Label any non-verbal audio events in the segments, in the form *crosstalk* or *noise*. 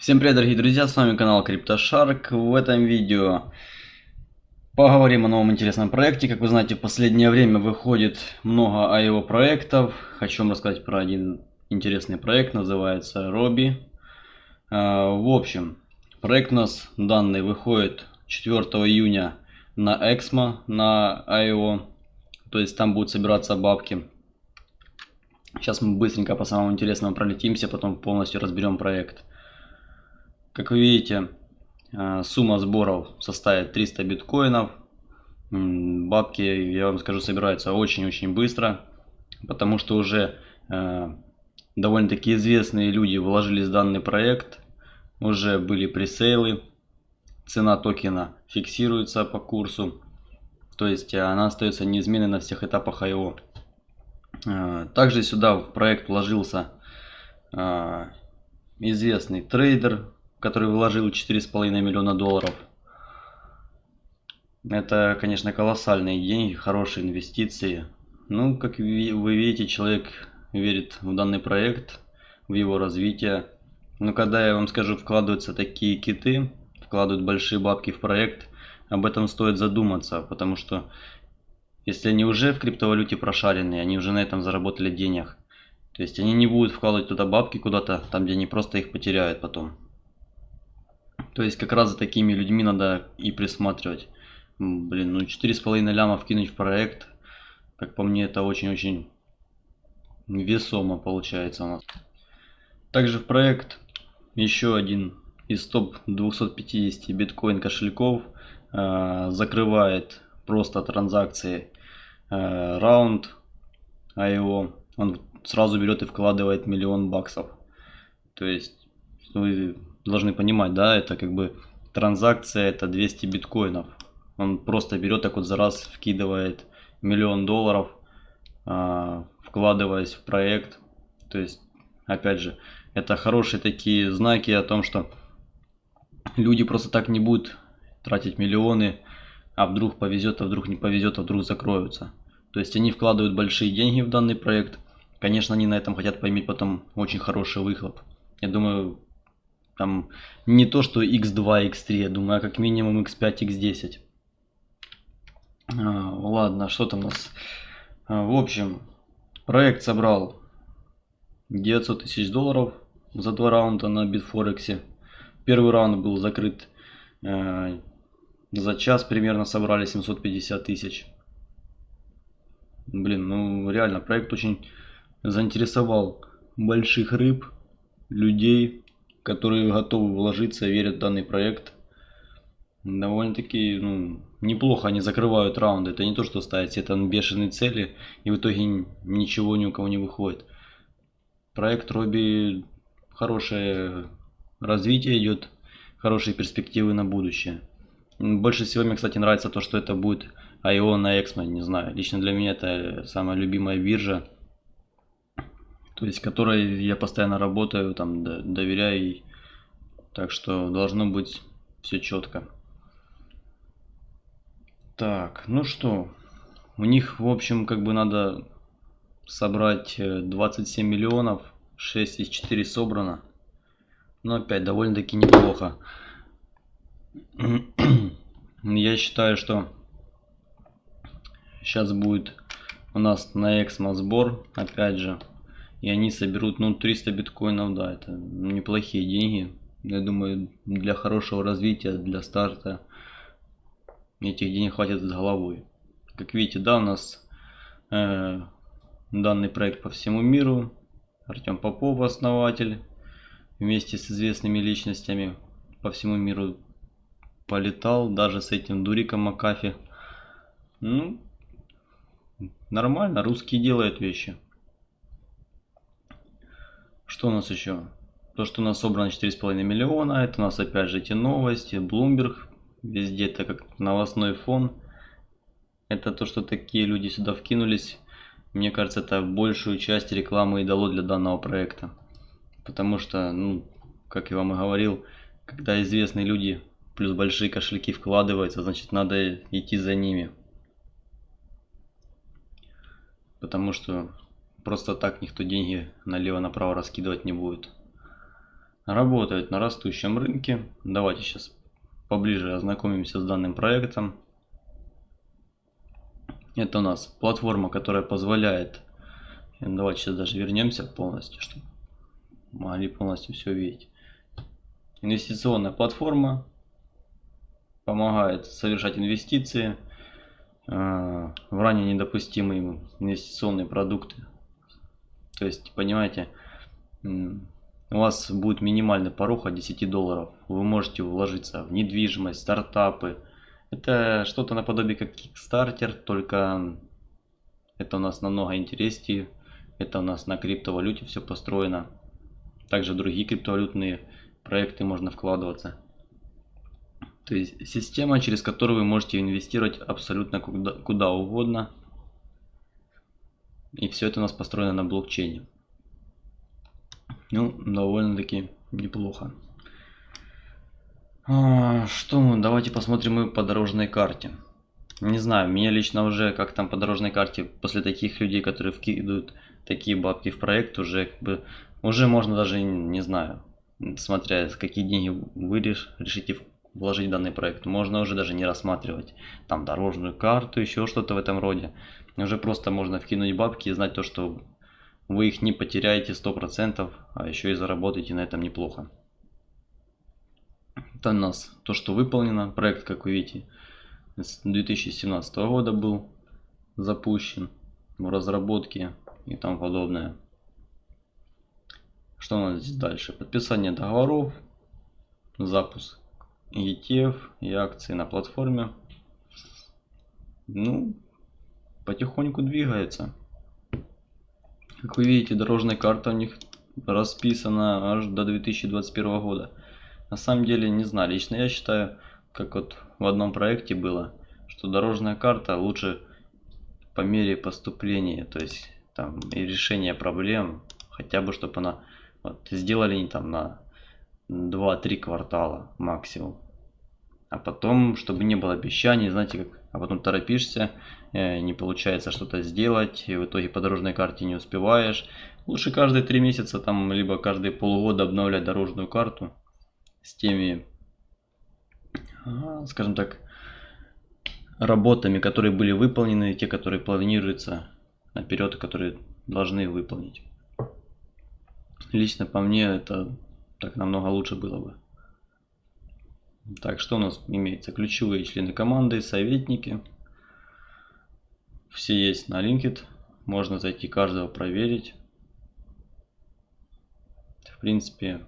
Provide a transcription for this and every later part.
Всем привет, дорогие друзья, с вами канал CryptoShark. В этом видео поговорим о новом интересном проекте. Как вы знаете, в последнее время выходит много IO проектов. Хочу вам рассказать про один интересный проект, называется Robi. А, в общем, проект у нас данный выходит 4 июня на Exmo, на IO. То есть там будут собираться бабки. Сейчас мы быстренько по самому интересному пролетимся, потом полностью разберем проект. Как вы видите, э, сумма сборов составит 300 биткоинов. Бабки, я вам скажу, собираются очень-очень быстро, потому что уже э, довольно-таки известные люди вложились в данный проект, уже были пресейлы, цена токена фиксируется по курсу, то есть она остается неизменной на всех этапах IO. Э, также сюда в проект вложился известный трейдер который вложил 4,5 миллиона долларов. Это, конечно, колоссальные деньги, хорошие инвестиции. Ну, как вы видите, человек верит в данный проект, в его развитие. Но когда я вам скажу, вкладываются такие киты, вкладывают большие бабки в проект, об этом стоит задуматься, потому что если они уже в криптовалюте прошаренные, они уже на этом заработали денег. То есть они не будут вкладывать туда бабки куда-то, там где они просто их потеряют потом. То есть как раз за такими людьми надо и присматривать. Блин, ну 4,5 ляма вкинуть в проект, как по мне, это очень-очень весомо получается у нас. Также в проект еще один из топ 250 биткоин кошельков э, закрывает просто транзакции э, раунд IO. Он сразу берет и вкладывает миллион баксов. То есть вы должны понимать, да, это как бы транзакция, это 200 биткоинов. Он просто берет так вот за раз, вкидывает миллион долларов, э, вкладываясь в проект. То есть, опять же, это хорошие такие знаки о том, что люди просто так не будут тратить миллионы, а вдруг повезет, а вдруг не повезет, а вдруг закроются. То есть они вкладывают большие деньги в данный проект. Конечно, они на этом хотят поиметь потом очень хороший выхлоп. Я думаю, там не то, что x2, x3, я думаю, а как минимум x5, x10. А, ладно, что там у нас? А, в общем, проект собрал 900 тысяч долларов за два раунда на Bitforex. Первый раунд был закрыт э, за час примерно собрали 750 тысяч. Блин, ну реально проект очень заинтересовал больших рыб, людей, которые готовы вложиться, верят в данный проект. Довольно-таки ну, неплохо они закрывают раунды. Это не то, что ставить там бешеные цели и в итоге ничего ни у кого не выходит. Проект Робби хорошее развитие идет, хорошие перспективы на будущее. Больше всего мне, кстати, нравится то, что это будет IO на Exmo, не знаю. Лично для меня это самая любимая биржа то есть которой я постоянно работаю, там доверяю ей. Так что должно быть все четко. Так, ну что, у них, в общем, как бы надо собрать 27 э, миллионов, 6 из 4 собрано. Но опять довольно-таки неплохо. *clears throat* Я считаю, что сейчас будет у нас на Эксмо сбор, опять же, и они соберут, ну, 300 биткоинов, да, это неплохие деньги. Я думаю, для хорошего развития, для старта этих денег хватит с головой. Как видите, да, у нас э, данный проект по всему миру. Артем Попов, основатель, вместе с известными личностями по всему миру полетал, даже с этим Дуриком Макафи. Ну, нормально, русские делают вещи. Что у нас еще? То, что у нас собрано 4,5 миллиона, это у нас опять же эти новости, Bloomberg, везде это как новостной фон. Это то, что такие люди сюда вкинулись. Мне кажется, это большую часть рекламы и дало для данного проекта. Потому что, ну, как я вам и говорил, когда известные люди плюс большие кошельки вкладываются, значит надо идти за ними. Потому что Просто так никто деньги налево-направо раскидывать не будет. работает на растущем рынке. Давайте сейчас поближе ознакомимся с данным проектом. Это у нас платформа, которая позволяет... Давайте сейчас даже вернемся полностью, чтобы могли полностью все видеть. Инвестиционная платформа помогает совершать инвестиции э, в ранее недопустимые инвестиционные продукты. То есть, понимаете, у вас будет минимальный порог от 10 долларов. Вы можете вложиться в недвижимость, стартапы. Это что-то наподобие как Kickstarter, только это у нас намного интереснее. Это у нас на криптовалюте все построено. Также другие криптовалютные проекты можно вкладываться. То есть система, через которую вы можете инвестировать абсолютно куда, куда угодно. И все это у нас построено на блокчейне. Ну, довольно-таки неплохо. А, что давайте посмотрим мы по дорожной карте. Не знаю, меня лично уже, как там по дорожной карте, после таких людей, которые вкидывают такие бабки в проект, уже как бы, уже можно даже, не знаю, смотря какие деньги вы решите вложить в данный проект, можно уже даже не рассматривать там дорожную карту, еще что-то в этом роде. Уже просто можно вкинуть бабки и знать то, что вы их не потеряете 100%, а еще и заработаете на этом неплохо. Это у нас то, что выполнено. Проект, как вы видите, с 2017 года был запущен в разработке и тому подобное. Что у нас здесь дальше? Подписание договоров, запуск ETF и акции на платформе. Ну, потихоньку двигается. Как вы видите, дорожная карта у них расписана аж до 2021 года. На самом деле, не знаю, лично я считаю, как вот в одном проекте было, что дорожная карта лучше по мере поступления, то есть там и решения проблем, хотя бы чтобы она вот, сделали не там на 2-3 квартала максимум. А потом, чтобы не было обещаний, знаете, как, а потом торопишься, Э, не получается что-то сделать, и в итоге по дорожной карте не успеваешь. Лучше каждые три месяца, там, либо каждые полгода обновлять дорожную карту с теми, скажем так, работами, которые были выполнены, те, которые планируются наперед, которые должны выполнить. Лично по мне это так намного лучше было бы. Так, что у нас имеется? Ключевые члены команды, советники. Все есть на LinkedIn. Можно зайти каждого проверить. В принципе,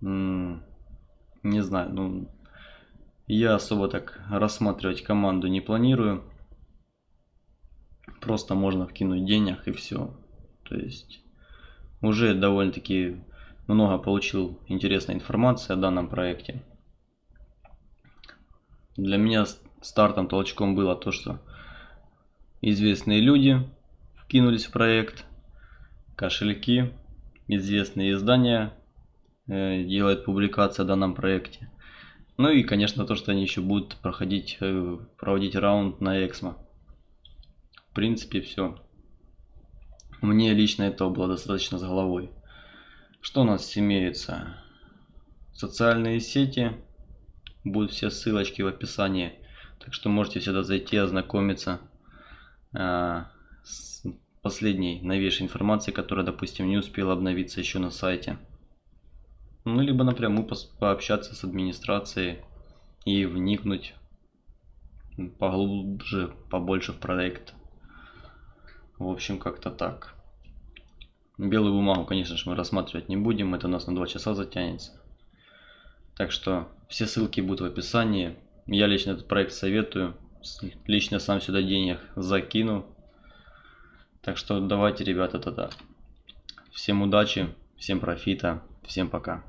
не знаю, ну, я особо так рассматривать команду не планирую. Просто можно вкинуть денег и все. То есть уже довольно-таки много получил интересной информации о данном проекте. Для меня стартом толчком было то, что известные люди вкинулись в проект, кошельки, известные издания э, делают публикации о данном проекте. Ну и, конечно, то, что они еще будут проходить, э, проводить раунд на Эксмо. В принципе, все. Мне лично этого было достаточно с головой. Что у нас имеется? Социальные сети. Будут все ссылочки в описании. Так что можете сюда зайти, ознакомиться Э, с последней новейшей информации, которая, допустим, не успела обновиться еще на сайте. Ну, либо напрямую пообщаться с администрацией и вникнуть поглубже, побольше в проект. В общем, как-то так. Белую бумагу, конечно же, мы рассматривать не будем, это у нас на 2 часа затянется. Так что все ссылки будут в описании. Я лично этот проект советую лично сам сюда денег закину. Так что давайте, ребята, тогда. Всем удачи, всем профита, всем пока.